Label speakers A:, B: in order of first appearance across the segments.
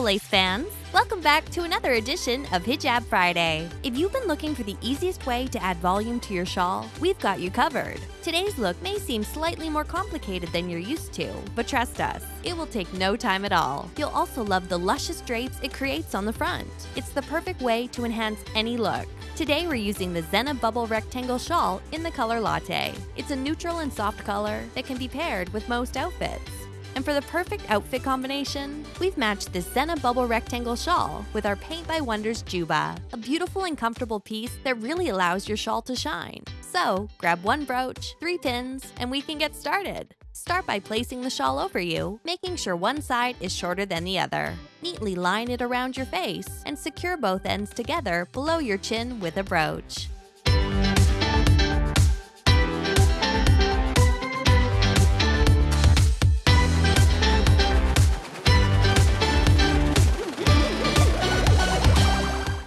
A: Presto Lace fans! Welcome back to another edition of Hijab Friday. If you've been looking for the easiest way to add volume to your shawl, we've got you covered. Today's look may seem slightly more complicated than you're used to, but trust us, it will take no time at all. You'll also love the luscious drapes it creates on the front. It's the perfect way to enhance any look. Today we're using the Zenna Bubble Rectangle Shawl in the color Latte. It's a neutral and soft color that can be paired with most outfits. And for the perfect outfit combination, we've matched this Zena Bubble Rectangle shawl with our Paint by Wonders Juba, a beautiful and comfortable piece that really allows your shawl to shine. So, grab one brooch, three pins, and we can get started. Start by placing the shawl over you, making sure one side is shorter than the other. Neatly line it around your face and secure both ends together below your chin with a brooch.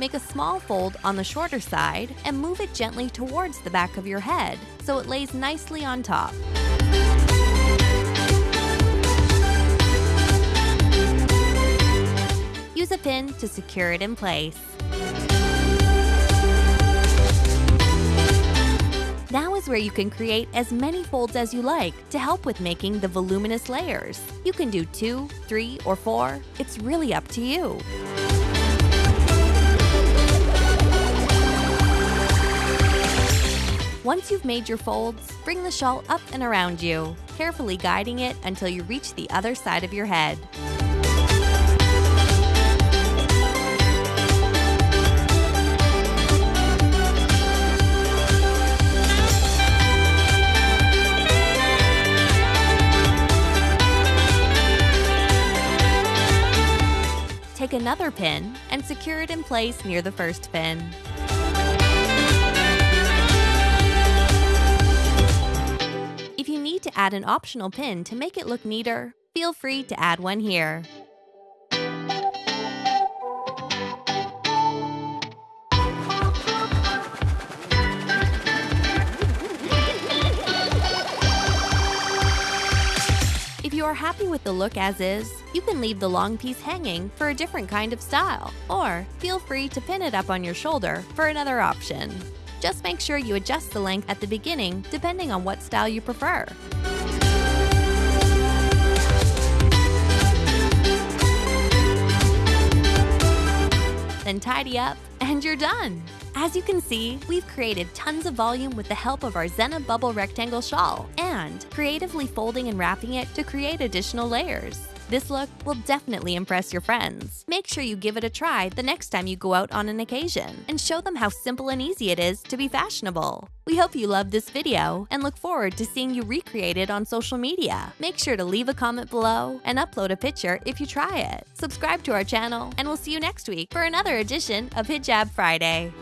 A: Make a small fold on the shorter side and move it gently towards the back of your head so it lays nicely on top. Use a pin to secure it in place. Now is where you can create as many folds as you like to help with making the voluminous layers. You can do two, three, or four. It's really up to you. Once you've made your folds, bring the shawl up and around you, carefully guiding it until you reach the other side of your head. Take another pin and secure it in place near the first pin. Add an optional pin to make it look neater, feel free to add one here. If you are happy with the look as is, you can leave the long piece hanging for a different kind of style, or feel free to pin it up on your shoulder for another option. Just make sure you adjust the length at the beginning depending on what style you prefer. Tidy up and you're done! As you can see, we've created tons of volume with the help of our Zenna Bubble Rectangle Shawl and creatively folding and wrapping it to create additional layers. This look will definitely impress your friends. Make sure you give it a try the next time you go out on an occasion and show them how simple and easy it is to be fashionable. We hope you loved this video and look forward to seeing you recreate it on social media. Make sure to leave a comment below and upload a picture if you try it. Subscribe to our channel and we'll see you next week for another edition of Hijab Friday.